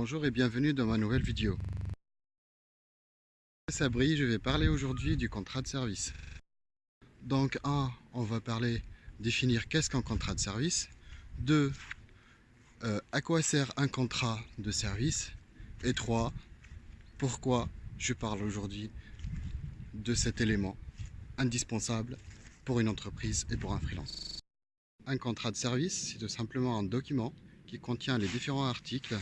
Bonjour et bienvenue dans ma nouvelle vidéo. Sabri, je vais parler aujourd'hui du contrat de service. Donc 1, on va parler, définir qu'est-ce qu'un contrat de service. 2, euh, à quoi sert un contrat de service. Et 3, pourquoi je parle aujourd'hui de cet élément indispensable pour une entreprise et pour un freelance. Un contrat de service, c'est tout simplement un document qui contient les différents articles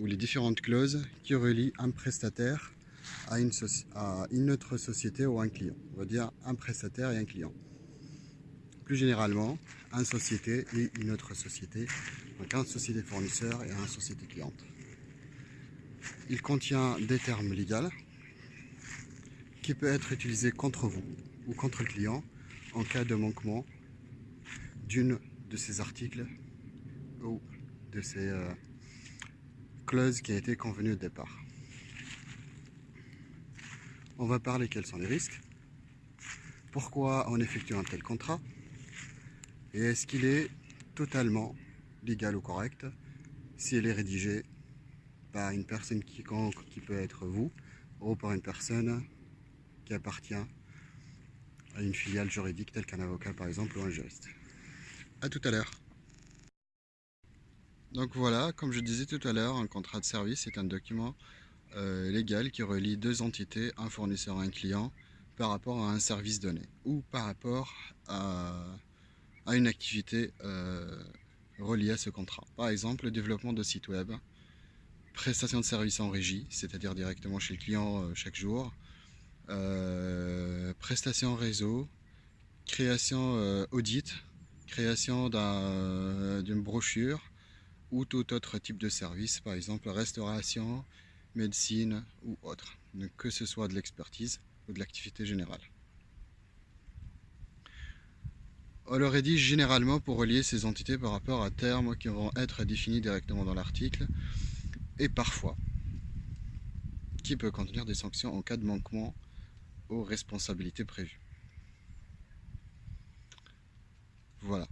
ou les différentes clauses qui relient un prestataire à une, à une autre société ou un client. On va dire un prestataire et un client. Plus généralement, une société et une autre société. Donc un société fournisseur et un société cliente. Il contient des termes légaux qui peut être utilisé contre vous ou contre le client en cas de manquement d'une de ces articles ou de ces euh, clauses qui a été convenue au départ. On va parler quels sont les risques, pourquoi on effectue un tel contrat et est-ce qu'il est totalement légal ou correct si elle est rédigée par une personne quiconque qui peut être vous ou par une personne qui appartient à une filiale juridique telle qu'un avocat par exemple ou un juriste. A tout à l'heure. Donc voilà, comme je disais tout à l'heure, un contrat de service est un document euh, légal qui relie deux entités, un fournisseur et un client, par rapport à un service donné ou par rapport à, une activité euh, reliée à ce contrat. Par exemple, le développement de sites web, prestation de services en régie, c'est-à-dire directement chez le client euh, chaque jour, prestation réseau, création audit, création d'une brochure ou tout autre type de service, par exemple restauration, médecine ou autre, que ce soit de l'expertise ou de l'activité générale. On le rédige généralement pour relier ces entités par rapport à termes qui vont être définis directement dans l'article et parfois qui peut contenir des sanctions en cas de manquement aux responsabilités prévues. Voilà.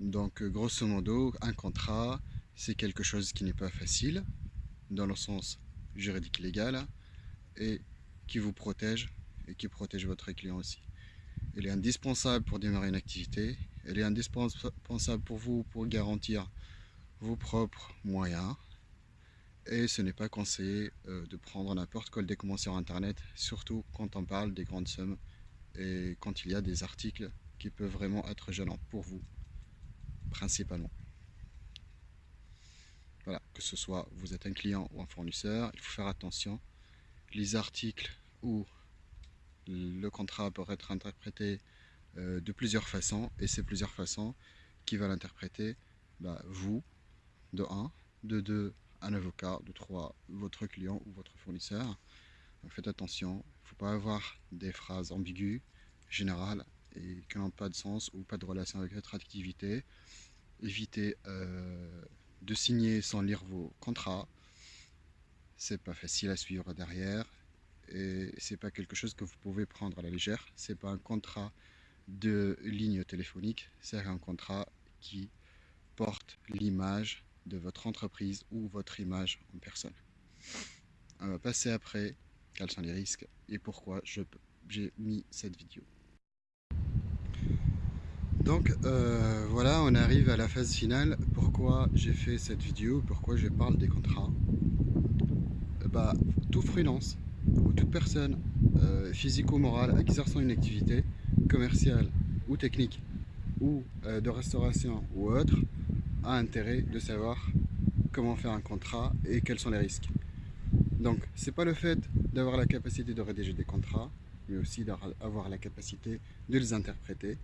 Donc, grosso modo, un contrat, c'est quelque chose qui n'est pas facile, dans le sens juridique légal, et qui vous protège, et qui protège votre client aussi. Il est indispensable pour démarrer une activité, il est indispensable pour vous pour garantir vos propres moyens, et ce n'est pas conseillé euh, de prendre n'importe quel document sur internet, surtout quand on parle des grandes sommes et quand il y a des articles qui peuvent vraiment être gênants pour vous, principalement. Voilà, que ce soit vous êtes un client ou un fournisseur, il faut faire attention. Les articles ou le contrat peut être interprété euh, de plusieurs façons, et ces plusieurs façons qui va l'interpréter, bah, vous, de 1, de 2, un avocat, de 3, votre client ou votre fournisseur. faites attention, il ne faut pas avoir des phrases ambiguës, générales, et qui n'ont pas de sens ou pas de relation avec votre activité. Évitez euh, de signer sans lire vos contrats. C'est pas facile à suivre derrière et c'est pas quelque chose que vous pouvez prendre à la légère. C'est pas un contrat de ligne téléphonique, c'est un contrat qui porte l'image de votre entreprise ou votre image en personne. On va passer après quels sont les risques et pourquoi j'ai mis cette vidéo. Donc euh, voilà, on arrive à la phase finale. Pourquoi j'ai fait cette vidéo? Pourquoi je parle des contrats? Euh, bah, Tout freelance ou toute personne euh, physique ou morale exerçant une activité commerciale ou technique ou de restauration ou autre a intérêt de savoir comment faire un contrat et quels sont les risques. Donc c'est pas le fait d'avoir la capacité de rédiger des contrats, mais aussi d'avoir la capacité de les interpréter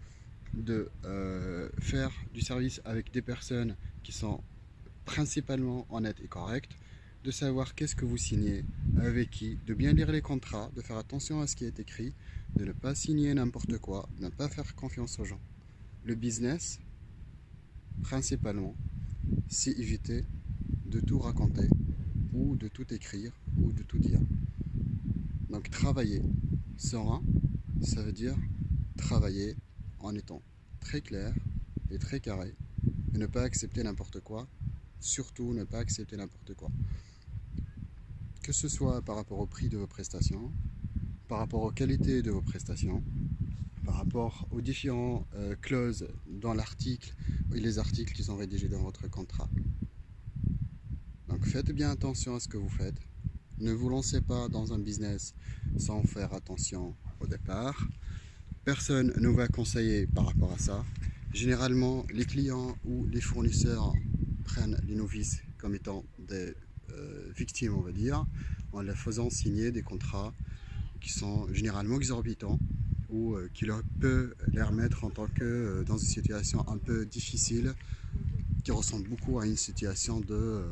de euh, faire du service avec des personnes qui sont principalement honnêtes et correctes, de savoir qu'est-ce que vous signez, avec qui, de bien lire les contrats, de faire attention à ce qui est écrit, de ne pas signer n'importe quoi, de ne pas faire confiance aux gens. Le business, principalement, c'est éviter de tout raconter ou de tout écrire ou de tout dire. Donc travailler serein, ça veut dire travailler en étant très clair et très carré et ne pas accepter n'importe quoi, surtout ne pas accepter n'importe quoi. que ce soit par rapport au prix de vos prestations, par rapport aux qualités de vos prestations, par rapport aux différentes euh, clauses dans l'article et les articles qui sont rédigés dans votre contrat. Donc faites bien attention à ce que vous faites. Ne vous lancez pas dans un business sans faire attention au départ. Personne ne va conseiller par rapport à ça. Généralement, les clients ou les fournisseurs prennent les novices comme étant des euh, victimes, on va dire, en leur faisant signer des contrats qui sont généralement exorbitants ou euh, qui leur peut les remettre en tant que euh, dans une situation un peu difficile qui ressemble beaucoup à une situation de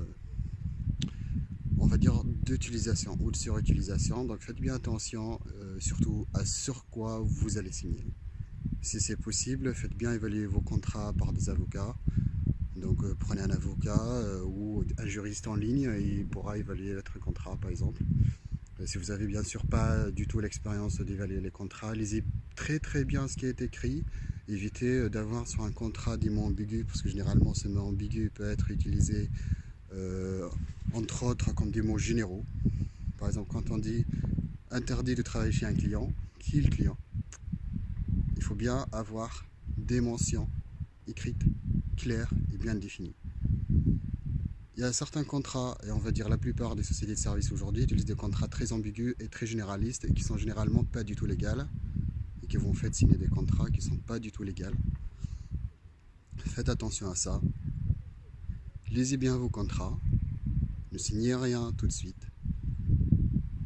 on va dire d'utilisation ou de surutilisation donc faites bien attention surtout à sur quoi vous allez signer si c'est possible faites bien évaluer vos contrats par des avocats donc euh, prenez un avocat euh, ou un juriste en ligne il pourra évaluer votre contrat par exemple. Euh, si vous n'avez bien sûr pas du tout l'expérience d'évaluer les contrats, lisez très très bien ce qui est écrit. Évitez d'avoir sur un contrat des mots ambigus parce que généralement ce mot ambigu peut être utilisé entre autres comme des mots généraux. Par exemple quand on dit interdit de travailler chez un client, qui est le client? Il faut bien avoir des mentions écrites clair et bien défini. Il y a certains contrats, et on va dire la plupart des sociétés de services aujourd'hui utilisent des contrats très ambigus et très généralistes et qui sont généralement pas du tout légaux et qui vont faire signer des contrats qui sont pas du tout légaux. Faites attention à ça. Lisez bien vos contrats. Ne signez rien tout de suite.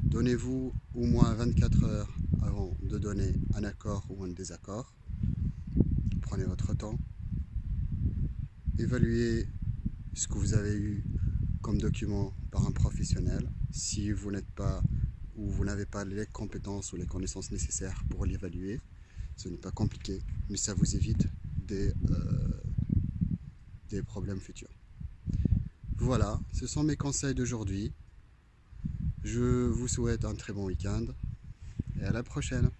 Donnez-vous au moins 24 heures avant de donner un accord ou un désaccord. Prenez votre temps évaluer ce que vous avez eu comme document par un professionnel si vous n'êtes pas ou vous n'avez pas les compétences ou les connaissances nécessaires pour l'évaluer. Ce n'est pas compliqué, mais ça vous évite des, euh, des problèmes futurs. Voilà, ce sont mes conseils d'aujourd'hui. Je vous souhaite un très bon week-end et à la prochaine